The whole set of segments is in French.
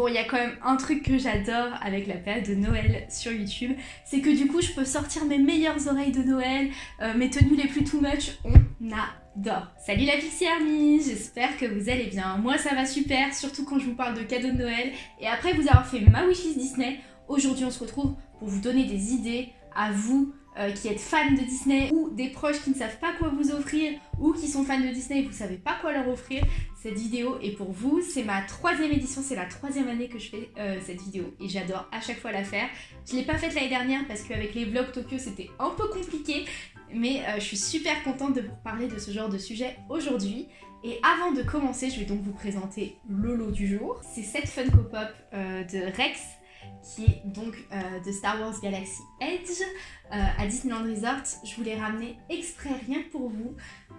Bon, il y a quand même un truc que j'adore avec la période de Noël sur YouTube, c'est que du coup je peux sortir mes meilleures oreilles de Noël, euh, mes tenues les plus too much, on adore Salut la Pixie Army, j'espère que vous allez bien. Moi ça va super, surtout quand je vous parle de cadeaux de Noël. Et après vous avoir fait ma wishlist Disney, aujourd'hui on se retrouve pour vous donner des idées à vous euh, qui êtes fans de Disney ou des proches qui ne savent pas quoi vous offrir ou qui sont fans de Disney et vous savez pas quoi leur offrir, cette vidéo est pour vous. C'est ma troisième édition, c'est la troisième année que je fais euh, cette vidéo et j'adore à chaque fois la faire. Je l'ai pas faite l'année dernière parce qu'avec les vlogs Tokyo c'était un peu compliqué mais euh, je suis super contente de vous parler de ce genre de sujet aujourd'hui. Et avant de commencer, je vais donc vous présenter le lot du jour. C'est cette Funko Pop de Rex qui est donc euh, de Star Wars Galaxy Edge euh, à Disneyland Resort. Je vous l'ai ramené exprès rien que pour vous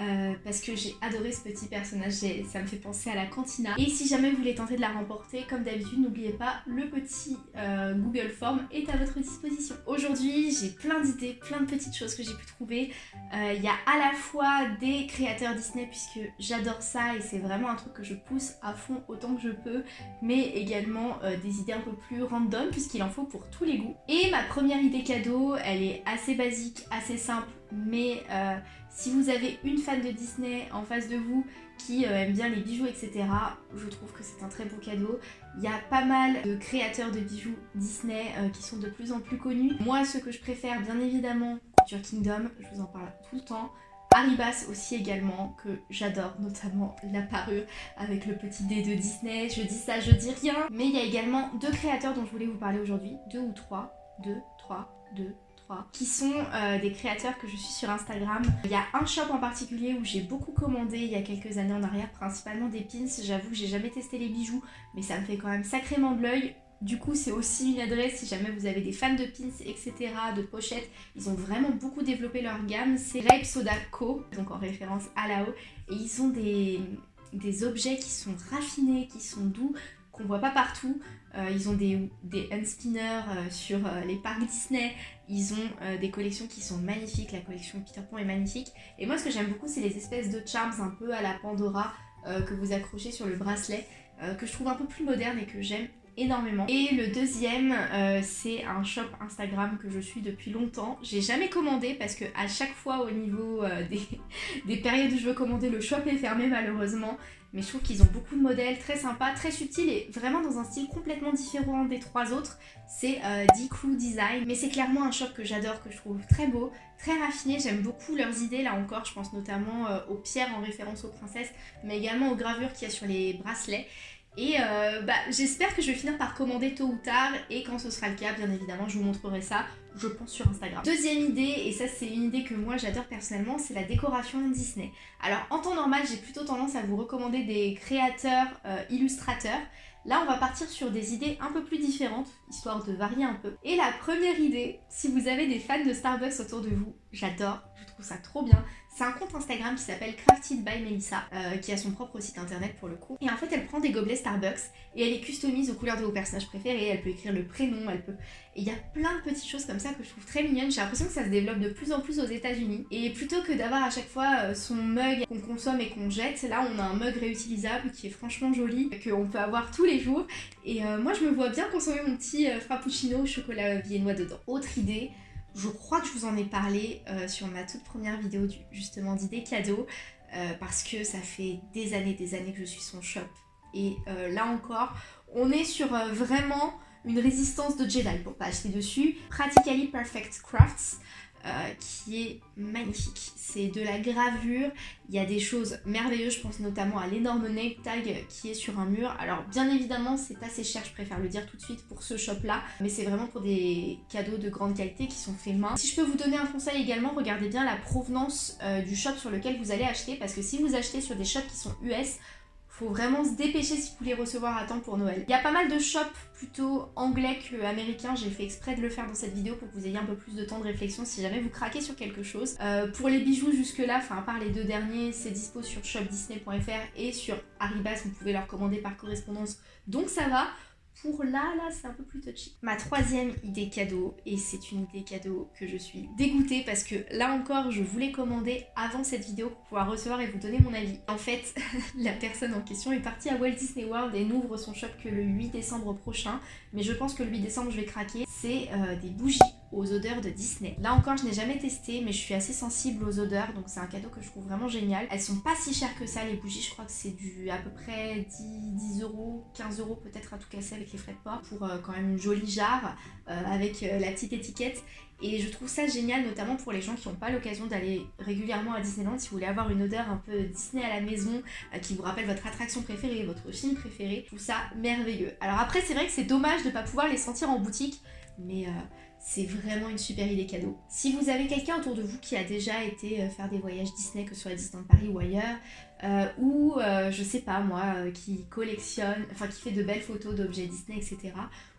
euh, parce que j'ai adoré ce petit personnage, ça me fait penser à la cantina. Et si jamais vous voulez tenter de la remporter, comme d'habitude, n'oubliez pas, le petit Google Form est à votre disposition. Aujourd'hui, j'ai plein d'idées, plein de petites choses que j'ai pu trouver. Il y a à la fois des créateurs Disney, puisque j'adore ça et c'est vraiment un truc que je pousse à fond autant que je peux, mais également des idées un peu plus random puisqu'il en faut pour tous les goûts. Et ma première idée cadeau, elle est assez basique, assez simple, mais euh, si vous avez une fan de Disney en face de vous qui euh, aime bien les bijoux, etc., je trouve que c'est un très beau cadeau. Il y a pas mal de créateurs de bijoux Disney euh, qui sont de plus en plus connus. Moi, ce que je préfère, bien évidemment, Kingdom, je vous en parle tout le temps. Haribas aussi également, que j'adore, notamment la parure avec le petit dé de Disney. Je dis ça, je dis rien. Mais il y a également deux créateurs dont je voulais vous parler aujourd'hui. Deux ou trois. Deux, trois, deux, trois. Qui sont euh, des créateurs que je suis sur Instagram. Il y a un shop en particulier où j'ai beaucoup commandé il y a quelques années en arrière, principalement des pins. J'avoue que j'ai jamais testé les bijoux, mais ça me fait quand même sacrément de l'œil. Du coup, c'est aussi une adresse si jamais vous avez des fans de pins, etc., de pochettes. Ils ont vraiment beaucoup développé leur gamme. C'est Rape Soda Co, donc en référence à Lao. Et ils ont des, objets qui sont raffinés, qui sont doux, qu'on voit pas partout. Euh, ils ont des, des unspinners euh, sur euh, les parcs Disney. Ils ont des collections qui sont magnifiques. La collection Peter Pan est magnifique. Et moi, ce que j'aime beaucoup, c'est les espèces de charms un peu à la Pandora que vous accrochez sur le bracelet, que je trouve un peu plus moderne et que j'aime énormément. Et le deuxième, euh, c'est un shop Instagram que je suis depuis longtemps. J'ai jamais commandé parce que à chaque fois au niveau euh, des, des, périodes où je veux commander, le shop est fermé malheureusement. Mais je trouve qu'ils ont beaucoup de modèles très sympas, très subtils et vraiment dans un style complètement différent des trois autres. C'est euh, Design. Mais c'est clairement un shop que j'adore, que je trouve très beau, très raffiné. J'aime beaucoup leurs idées là encore. Je pense notamment euh, aux pierres en référence aux princesses, mais également aux gravures qu'il y a sur les bracelets. Et euh, bah, j'espère que je vais finir par commander tôt ou tard et quand ce sera le cas, bien évidemment, je vous montrerai ça, je pense, sur Instagram. Deuxième idée, et ça c'est une idée que moi j'adore personnellement, c'est la décoration Disney. Alors en temps normal, j'ai plutôt tendance à vous recommander des créateurs, euh, illustrateurs. Là, on va partir sur des idées un peu plus différentes, histoire de varier un peu. Et la première idée, si vous avez des fans de Starbucks autour de vous, j'adore, je trouve ça trop bien, c'est un compte Instagram qui s'appelle Crafted by Melissa, euh, qui a son propre site internet pour le coup. Et en fait, elle prend des gobelets Starbucks et elle les customise aux couleurs de vos personnages préférés. Elle peut écrire le prénom, elle peut. Et il y a plein de petites choses comme ça que je trouve très mignonnes. J'ai l'impression que ça se développe de plus en plus aux États-Unis. Et plutôt que d'avoir à chaque fois euh, son mug qu'on consomme et qu'on jette, là on a un mug réutilisable qui est franchement joli, qu'on peut avoir tous les jours. Et euh, moi, je me vois bien consommer mon petit frappuccino au chocolat viennois dedans. Autre idée, je crois que je vous en ai parlé euh, sur ma toute première vidéo justement d'idées cadeaux euh, parce que ça fait des années des années que je suis son shop et euh, là encore on est sur vraiment une résistance de Jedi pour pas acheter dessus. Practically Perfect Crafts euh, qui est magnifique. C'est de la gravure, il y a des choses merveilleuses, je pense notamment à l'énorme name tag qui est sur un mur. Alors bien évidemment c'est assez cher, je préfère le dire tout de suite pour ce shop là, mais c'est vraiment pour des cadeaux de grande qualité qui sont faits main. Si je peux vous donner un conseil également, regardez bien la provenance euh, du shop sur lequel vous allez acheter, parce que si vous achetez sur des shops qui sont US, faut vraiment se dépêcher si vous voulez recevoir à temps pour Noël. Il y a pas mal de shops plutôt anglais que américains, j'ai fait exprès de le faire dans cette vidéo pour que vous ayez un peu plus de temps de réflexion si jamais vous craquez sur quelque chose. Euh, pour les bijoux jusque là, enfin à part les deux derniers, c'est dispo sur shopdisney.fr et sur Haribas, vous pouvez leur commander par correspondance, donc ça va. Pour là, là, c'est un peu plus touchy. Ma troisième idée cadeau, et c'est une idée cadeau que je suis dégoûtée parce que là encore, je voulais commander avant cette vidéo pour pouvoir recevoir et vous donner mon avis. En fait, la personne en question est partie à Walt Disney World et n'ouvre son shop que le 8 décembre prochain, mais je pense que le 8 décembre, je vais craquer. C'est euh, des bougies aux odeurs de Disney. Là encore, je n'ai jamais testé, mais je suis assez sensible aux odeurs, donc c'est un cadeau que je trouve vraiment génial. Elles sont pas si chères que ça, les bougies, je crois que c'est du à peu près 10, 10 euros, 15 euros peut-être à tout casser avec les frais de port, pour euh, quand même une jolie jarre, euh, avec la petite étiquette. Et je trouve ça génial, notamment pour les gens qui n'ont pas l'occasion d'aller régulièrement à Disneyland. Si vous voulez avoir une odeur un peu Disney à la maison, qui vous rappelle votre attraction préférée, votre film préféré, je trouve ça merveilleux. Alors après, c'est vrai que c'est dommage de ne pas pouvoir les sentir en boutique, mais c'est vraiment une super idée cadeau. Si vous avez quelqu'un autour de vous qui a déjà été euh, faire des voyages Disney, que ce soit à Disneyland Paris ou ailleurs, euh, ou euh, je sais pas moi, qui collectionne, enfin qui fait de belles photos d'objets Disney, etc.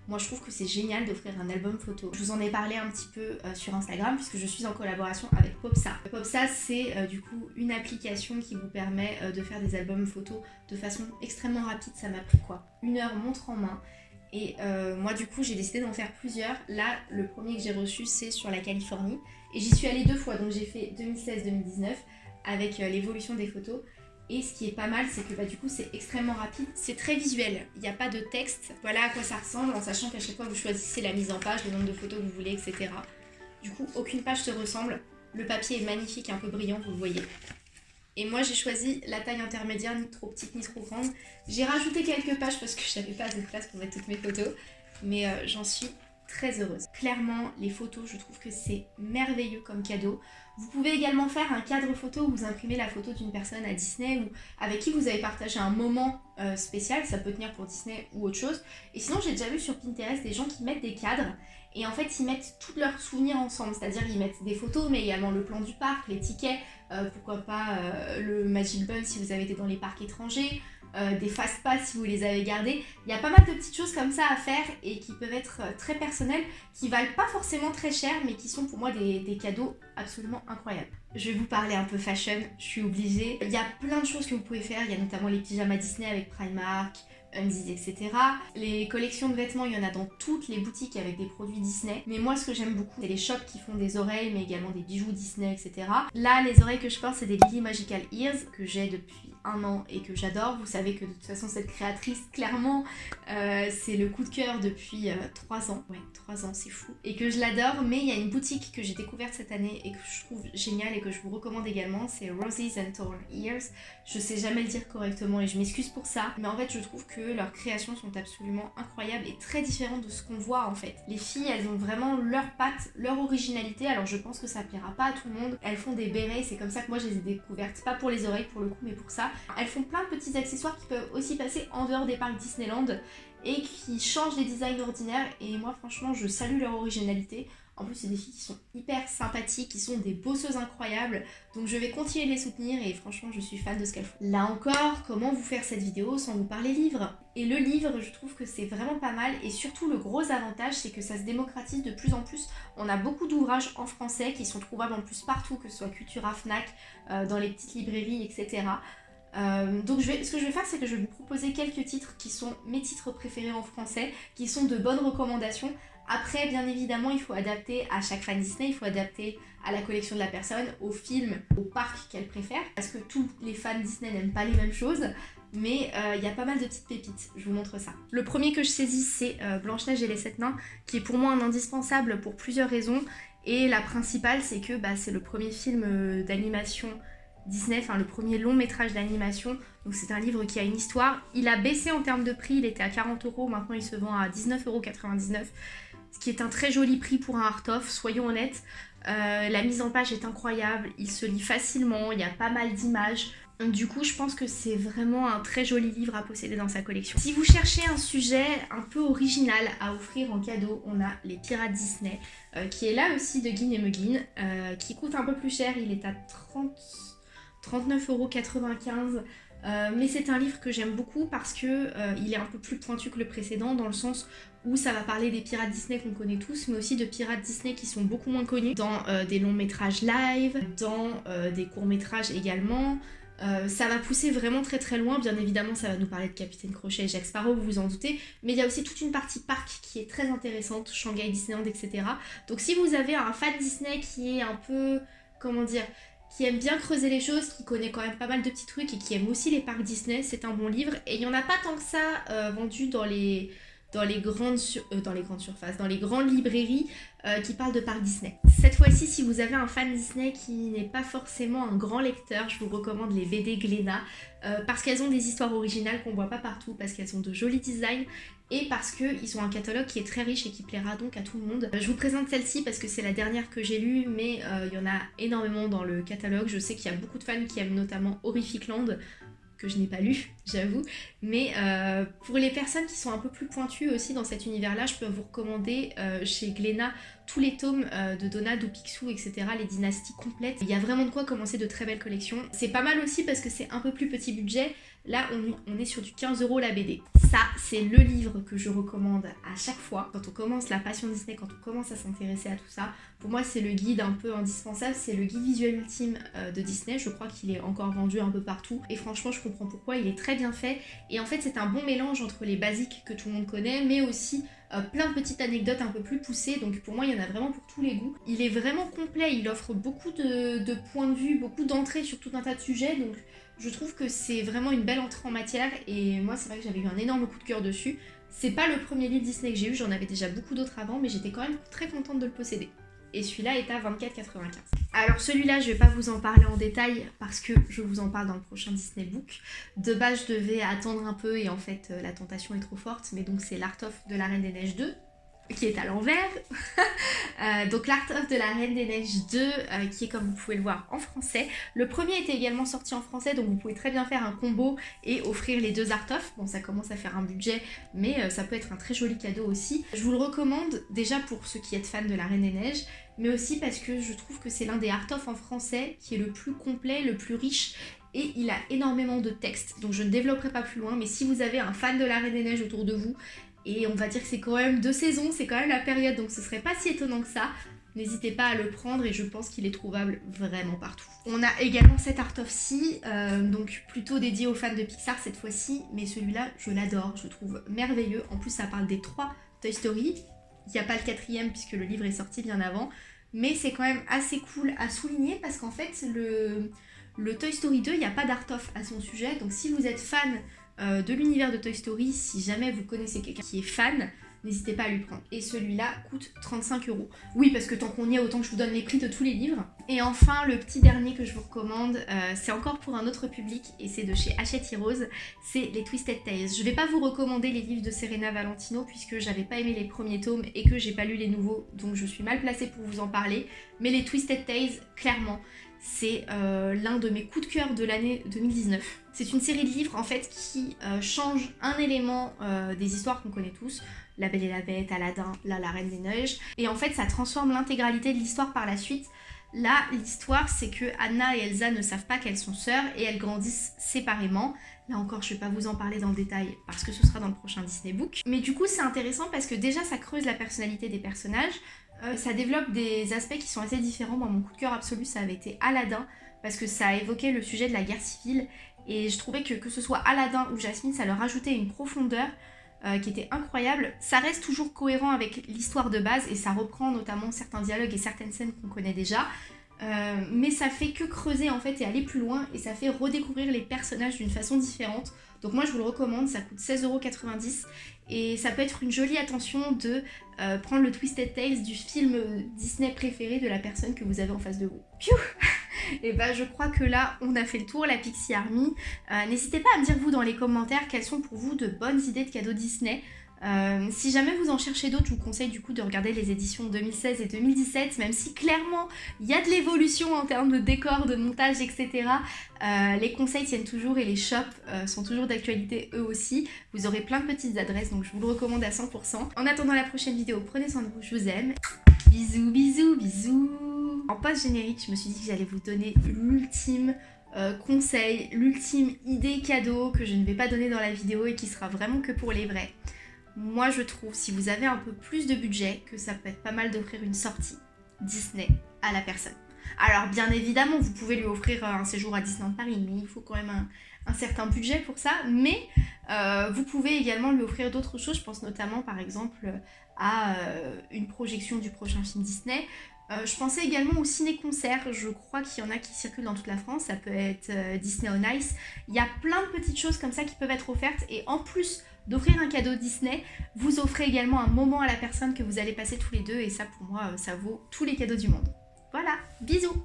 Moi je trouve que c'est génial d'offrir un album photo. Je vous en ai parlé un petit peu sur Instagram puisque je suis en collaboration avec Popsa. Popsa c'est du coup une application qui vous permet de faire des albums photos de façon extrêmement rapide. Ça m'a pris quoi Une heure montre en main. Et euh, moi du coup j'ai décidé d'en faire plusieurs. Là le premier que j'ai reçu c'est sur la Californie. Et j'y suis allée deux fois, donc j'ai fait 2016-2019 avec euh, l'évolution des photos. Et ce qui est pas mal, c'est que bah, du coup c'est extrêmement rapide, c'est très visuel, il n'y a pas de texte. Voilà à quoi ça ressemble, en sachant qu'à chaque fois vous choisissez la mise en page, le nombre de photos que vous voulez, etc. Du coup aucune page se ressemble. Le papier est magnifique, un peu brillant, vous le voyez. Et moi j'ai choisi la taille intermédiaire, ni trop petite ni trop grande. J'ai rajouté quelques pages parce que je n'avais pas de place pour mettre toutes mes photos. Mais euh, j'en suis très heureuse. Clairement, les photos, je trouve que c'est merveilleux comme cadeau. Vous pouvez également faire un cadre photo où vous imprimez la photo d'une personne à Disney ou avec qui vous avez partagé un moment euh, spécial. Ça peut tenir pour Disney ou autre chose. Et sinon, j'ai déjà vu sur Pinterest des gens qui mettent des cadres et en fait, ils mettent tous leurs souvenirs ensemble. C'est-à-dire, ils mettent des photos, mais également le plan du parc, les tickets, euh, pourquoi pas euh, le Magic Bun si vous avez été dans les parcs étrangers, euh, des fast pass si vous les avez gardés. Il y a pas mal de petites choses comme ça à faire et qui peuvent être très personnelles, qui valent pas forcément très cher, mais qui sont pour moi des, des cadeaux absolument incroyables. Je vais vous parler un peu fashion, je suis obligée. Il y a plein de choses que vous pouvez faire, il y a notamment les pyjamas Disney avec Primark, Undies, etc. Les collections de vêtements, il y en a dans toutes les boutiques avec des produits Disney. Mais moi, ce que j'aime beaucoup, c'est les shops qui font des oreilles, mais également des bijoux Disney, etc. Là, les oreilles que je porte, c'est des Lily Magical Ears que j'ai depuis un an et que j'adore. Vous savez que de toute façon, cette créatrice, clairement, euh, c'est le coup de cœur depuis euh, trois 3 ans. Ouais, 3 ans, c'est fou. Et que je l'adore, mais il y a une boutique que j'ai découverte cette année et que je trouve géniale et que je vous recommande également, c'est Roses and Torn Ears. Je sais jamais le dire correctement et je m'excuse pour ça, mais en fait, je trouve que leurs créations sont absolument incroyables et très différentes de ce qu'on voit en fait. Les filles, elles ont vraiment leur patte, leur originalité, alors je pense que ça plaira pas à tout le monde. Elles font des bérets, c'est comme ça que moi je les ai découvertes, pas pour les oreilles pour le coup, mais pour ça. Elles font plein de petits accessoires qui peuvent aussi passer en dehors des parcs Disneyland et qui changent les designs ordinaires et moi franchement je salue leur originalité. En plus, c'est des filles qui sont hyper sympathiques, qui sont des bosseuses incroyables. Donc je vais continuer de les soutenir et franchement, je suis fan de ce qu'elles font. Là encore, comment vous faire cette vidéo sans vous parler livre Et le livre, je trouve que c'est vraiment pas mal. Et surtout, le gros avantage, c'est que ça se démocratise de plus en plus. On a beaucoup d'ouvrages en français qui sont trouvables en plus partout, que ce soit Cultura, Fnac, euh, dans les petites librairies, etc. Euh, donc ce que je vais faire, c'est que je vais vous proposer quelques titres qui sont mes titres préférés en français, qui sont de bonnes recommandations après, bien évidemment, il faut adapter à chaque fan Disney, il faut adapter à la collection de la personne, au film, au parc qu'elle préfère, parce que tous les fans Disney n'aiment pas les mêmes choses, mais euh, il y a pas mal de petites pépites, je vous montre ça. Le premier que je saisis, c'est euh, Blanche-Neige et les Sept Nains, qui est pour moi un indispensable pour plusieurs raisons, et la principale, c'est que bah, c'est le premier film d'animation Disney, enfin le premier long métrage d'animation. Donc c'est un livre qui a une histoire. Il a baissé en termes de prix, il était à 40 euros, maintenant il se vend à 19,99 euros ce qui est un très joli prix pour un art-off, soyons honnêtes. Euh, la mise en page est incroyable, il se lit facilement, il y a pas mal d'images. Du coup, je pense que c'est vraiment un très joli livre à posséder dans sa collection. Si vous cherchez un sujet un peu original à offrir en cadeau, on a Les Pirates Disney, euh, qui est là aussi de Guin et euh, qui coûte un peu plus cher, il est à 30... 39,95€. Euh, mais c'est un livre que j'aime beaucoup parce que euh, il est un peu plus pointu que le précédent dans le sens où ça va parler des pirates Disney qu'on connaît tous, mais aussi de pirates Disney qui sont beaucoup moins connus dans euh, des longs métrages live, dans des courts métrages également, ça va pousser vraiment très très loin, bien évidemment ça va nous parler de Capitaine Crochet et Jack Sparrow, vous vous en doutez, mais il y a aussi toute une partie parc qui est très intéressante, Shanghai Disneyland, etc. Donc si vous avez un fan Disney qui est un peu, comment dire, qui aime bien creuser les choses, qui connaît quand même pas mal de petits trucs et qui aime aussi les parcs Disney, c'est un bon livre. Et il n'y en a pas tant que ça euh, vendu dans les, dans les grandes, euh, dans les grandes surfaces, dans les grandes librairies euh, qui parlent de parcs Disney. Cette fois-ci, si vous avez un fan Disney qui n'est pas forcément un grand lecteur, je vous recommande les BD Glénat euh, parce qu'elles ont des histoires originales qu'on voit pas partout, parce qu'elles ont de jolis designs et parce qu'ils ont un catalogue qui est très riche et qui plaira donc à tout le monde. Je vous présente celle-ci parce que c'est la dernière que j'ai lue, mais il y en a énormément dans le catalogue. Je sais qu'il y a beaucoup de fans qui aiment notamment Horrific Land, je n'ai pas lu, j'avoue. Mais euh, pour les personnes qui sont un peu plus pointues aussi dans cet univers-là, je peux vous recommander euh, chez Glénat tous les tomes euh, de ou Picsou, etc., les dynasties complètes. Il y a vraiment de quoi commencer de très belles collections. C'est pas mal aussi parce que c'est un peu plus petit budget. Là, on, est sur du 15 euros la BD. Ça, c'est le livre que je recommande à chaque fois. Quand on commence la passion Disney, quand on commence à s'intéresser à tout ça, pour moi, c'est le guide un peu indispensable. C'est le guide visuel ultime euh, de Disney. Je crois qu'il est encore vendu un peu partout. Et franchement, je comprends pourquoi. Il est très bien fait. Et en fait, c'est un bon mélange entre les basiques que tout le monde connaît, mais aussi euh, plein de petites anecdotes un peu plus poussées, donc pour moi il y en a vraiment pour tous les goûts. Il est vraiment complet, il offre beaucoup de, points de vue, beaucoup d'entrées sur tout un tas de sujets, donc je trouve que c'est vraiment une belle entrée en matière, et moi c'est vrai que j'avais eu un énorme coup de cœur dessus. C'est pas le premier livre Disney que j'ai eu, j'en avais déjà beaucoup d'autres avant, mais j'étais quand même très contente de le posséder et celui-là est à 24,95. Alors celui-là, je vais pas vous en parler en détail parce que je vous en parle dans le prochain Disney Book. De base, je devais attendre un peu et en fait, euh, la tentation est trop forte, mais donc c'est l'Art of de la Reine des Neiges 2 qui est à l'envers. Euh, donc l'Art of de la Reine des Neiges 2, euh, qui est comme vous pouvez le voir en français. Le premier était également sorti en français, donc vous pouvez très bien faire un combo et offrir les deux Art of. Bon, ça commence à faire un budget, mais ça peut être un très joli cadeau aussi. Je vous le recommande déjà pour ceux qui êtes fans de la Reine des Neiges, mais aussi parce que je trouve que c'est l'un des art-of en français qui est le plus complet, le plus riche et il a énormément de textes. Donc je ne développerai pas plus loin, mais si vous avez un fan de la Reine des Neiges autour de vous, et on va dire que c'est quand même deux saisons, c'est quand même la période, donc ce serait pas si étonnant que ça, n'hésitez pas à le prendre et je pense qu'il est trouvable vraiment partout. On a également cet Art of Sea, euh, donc plutôt dédié aux fans de Pixar cette fois-ci, mais celui-là je l'adore, je trouve merveilleux. En plus ça parle des trois Toy Story, il n'y a pas le quatrième puisque le livre est sorti bien avant. Mais c'est quand même assez cool à souligner parce qu'en fait, le, le Toy Story 2, il n'y a pas d'art-off à son sujet. Donc si vous êtes fan euh, de l'univers de Toy Story, si jamais vous connaissez quelqu'un qui est fan, n'hésitez pas à lui prendre. Et celui-là coûte 35 euros. Oui, parce que tant qu'on y est, autant que je vous donne les prix de tous les livres. Et enfin, le petit dernier que je vous recommande, euh, c'est encore pour un autre public, et c'est de chez Hachette Heroes, c'est les Twisted Tales. Je vais pas vous recommander les livres de Serena Valentino, puisque j'avais pas aimé les premiers tomes et que j'ai pas lu les nouveaux, donc je suis mal placée pour vous en parler. Mais les Twisted Tales, clairement, c'est euh, l'un de mes coups de cœur de l'année 2019. C'est une série de livres en fait qui euh, change un élément des histoires qu'on connaît tous. La Belle et la Bête, Aladdin, là la Reine des Neiges. Et en fait ça transforme l'intégralité de l'histoire par la suite. Là, l'histoire, c'est que Anna et Elsa ne savent pas qu'elles sont sœurs et elles grandissent séparément. Là encore, je ne vais pas vous en parler dans le détail parce que ce sera dans le prochain Disney Book. Mais du coup, c'est intéressant parce que déjà, ça creuse la personnalité des personnages. Euh, ça développe des aspects qui sont assez différents. Moi, mon coup de cœur absolu, ça avait été Aladdin parce que ça a évoqué le sujet de la guerre civile. Et je trouvais que que ce soit Aladdin ou Jasmine, ça leur ajoutait une profondeur euh, qui était incroyable. Ça reste toujours cohérent avec l'histoire de base et ça reprend notamment certains dialogues et certaines scènes qu'on connaît déjà. Euh, mais ça fait que creuser en fait et aller plus loin et ça fait redécouvrir les personnages d'une façon différente. Donc moi je vous le recommande, ça coûte 16,90€ et ça peut être une jolie attention de euh, prendre le Twisted Tales du film Disney préféré de la personne que vous avez en face de vous. Piou et bah je crois que là on a fait le tour la Pixie Army. Euh, n'hésitez pas à me dire vous dans les commentaires quelles sont pour vous de bonnes idées de cadeaux Disney. Euh, si jamais vous en cherchez d'autres, je vous conseille du coup de regarder les éditions 2016 et 2017, même si clairement il y a de l'évolution en termes de décor, de montage, etc. Euh, les conseils tiennent toujours et les shops sont toujours d'actualité eux aussi. Vous aurez plein de petites adresses, donc je vous le recommande à 100%. En attendant la prochaine vidéo, prenez soin de vous, je vous aime. Bisous, bisous, bisous en post-générique, je me suis dit que j'allais vous donner l'ultime euh, conseil, l'ultime idée cadeau que je ne vais pas donner dans la vidéo et qui sera vraiment que pour les vrais. Moi, je trouve, si vous avez un peu plus de budget, que ça peut être pas mal d'offrir une sortie Disney à la personne. Alors bien évidemment, vous pouvez lui offrir un séjour à Disneyland Paris, mais il faut quand même un, un certain budget pour ça. Mais euh, vous pouvez également lui offrir d'autres choses. Je pense notamment par exemple à euh, une projection du prochain film Disney. Euh, je pensais également au ciné-concert, je crois qu'il y en a qui circulent dans toute la France, ça peut être euh, Disney on Ice. Il y a plein de petites choses comme ça qui peuvent être offertes et en plus d'offrir un cadeau Disney, vous offrez également un moment à la personne que vous allez passer tous les deux et ça pour moi ça vaut tous les cadeaux du monde. Voilà, bisous